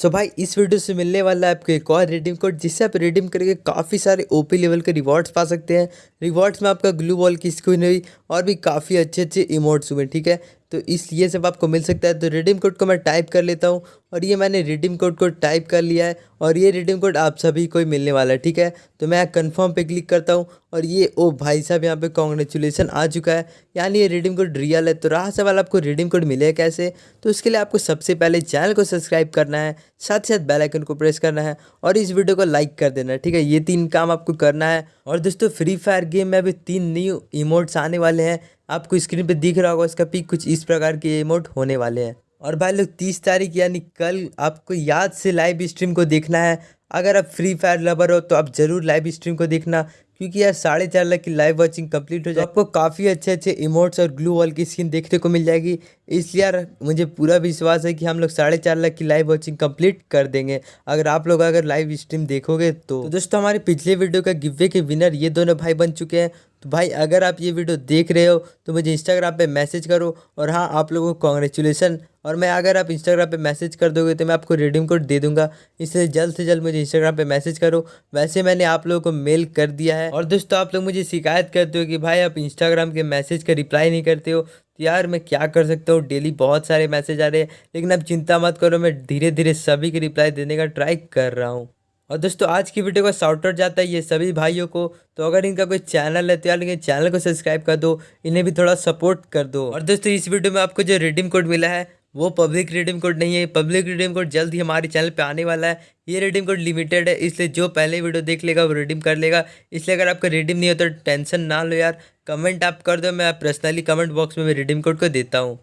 सो so, भाई, इस video से मिलने वाला है आपको एक और रिडीम कोड जिससे आप रिडीम करके काफ़ी सारे ओपी लेवल के रिवॉर्ड्स पा सकते हैं। रिवॉर्ड्स में आपका ग्लू बॉल की स्क्रीन हुई और भी काफ़ी अच्छे अच्छे इमोट्स हुए, ठीक है? तो इसलिए सब आपको मिल सकता है तो रिडीम कोड को मैं टाइप कर लेता हूँ। और ये मैंने रिडीम कोड को टाइप कर लिया है और ये रिडीम कोड आप सभी को ही मिलने वाला है, ठीक है? तो मैं कन्फर्म पे क्लिक करता हूँ और ये, ओ भाई साहब, यहाँ पे कॉन्ग्रेचुलेसन आ चुका है। यानी ये रिडीम कोड रियल है। तो रहा सवाल, आपको रिडीम कोड मिले कैसे? तो उसके लिए आपको सबसे पहले चैनल को सब्सक्राइब करना है, साथ साथ बेल आइकन को प्रेस करना है और इस वीडियो को लाइक कर देना है, ठीक है? ये तीन काम आपको करना है। और दोस्तों फ्री फायर गेम में अभी तीन न्यू इमोट्स आने वाले हैं। आपको स्क्रीन पे दिख रहा होगा इसका पिक कुछ इस प्रकार के इमोट होने वाले हैं। और भाई लोग तीस तारीख यानी कल आपको याद से लाइव स्ट्रीम को देखना है। अगर आप फ्री फायर लवर हो तो आप ज़रूर लाइव स्ट्रीम को देखना क्योंकि यार साढ़े चार लाख की लाइव वॉचिंग कंप्लीट हो जाए। आपको काफ़ी अच्छे अच्छे इमोट्स और ग्लू वॉल की स्किन देखने को मिल जाएगी। इसलिए यार मुझे पूरा विश्वास है कि हम लोग साढ़े चार लाख की लाइव वॉचिंग कंप्लीट कर देंगे। अगर आप लोग अगर लाइव स्ट्रीम देखोगे तो, तो दोस्तों हमारे पिछले वीडियो का गिवे के विनर ये दोनों भाई बन चुके हैं। तो भाई, अगर आप ये वीडियो देख रहे हो तो मुझे इंस्टाग्राम पे मैसेज करो। और हाँ आप लोगों को कॉन्ग्रेचुलेसन और मैं, अगर आप इंस्टाग्राम पे मैसेज कर दोगे तो मैं आपको रिडीम कोड दे दूँगा। इसलिए जल्द से जल्द मुझे इंस्टाग्राम पे मैसेज करो। वैसे मैंने आप लोगों को मेल कर दिया है। और दोस्तों, आप लोग मुझे शिकायत करते हो कि भाई, आप इंस्टाग्राम के मैसेज का रिप्लाई नहीं करते हो। तो यार, मैं क्या कर सकता हूँ? डेली बहुत सारे मैसेज आ रहे हैं। लेकिन अब चिंता मत करो, मैं धीरे धीरे सभी की रिप्लाई देने का ट्राई कर रहा हूँ। और दोस्तों, आज की वीडियो का शॉर्ट आउट जाता है ये सभी भाइयों को। तो अगर इनका कोई चैनल है तो यार चैनल को सब्सक्राइब कर दो, इन्हें भी थोड़ा सपोर्ट कर दो। और दोस्तों, इस वीडियो में आपको जो रिडीम कोड मिला है, वो पब्लिक रिडीम कोड नहीं है। पब्लिक रिडीम कोड जल्द ही हमारे चैनल पे आने वाला है। ये रिडीम कोड लिमिटेड है, इसलिए जो पहले वीडियो देख लेगा, वो रिडीम कर लेगा। इसलिए अगर आपका रिडीम नहीं होता तो टेंशन ना लो यार। कमेंट आप कर दो, मैं पर्सनली कमेंट बॉक्स मैं रिडीम कोड को देता हूँ।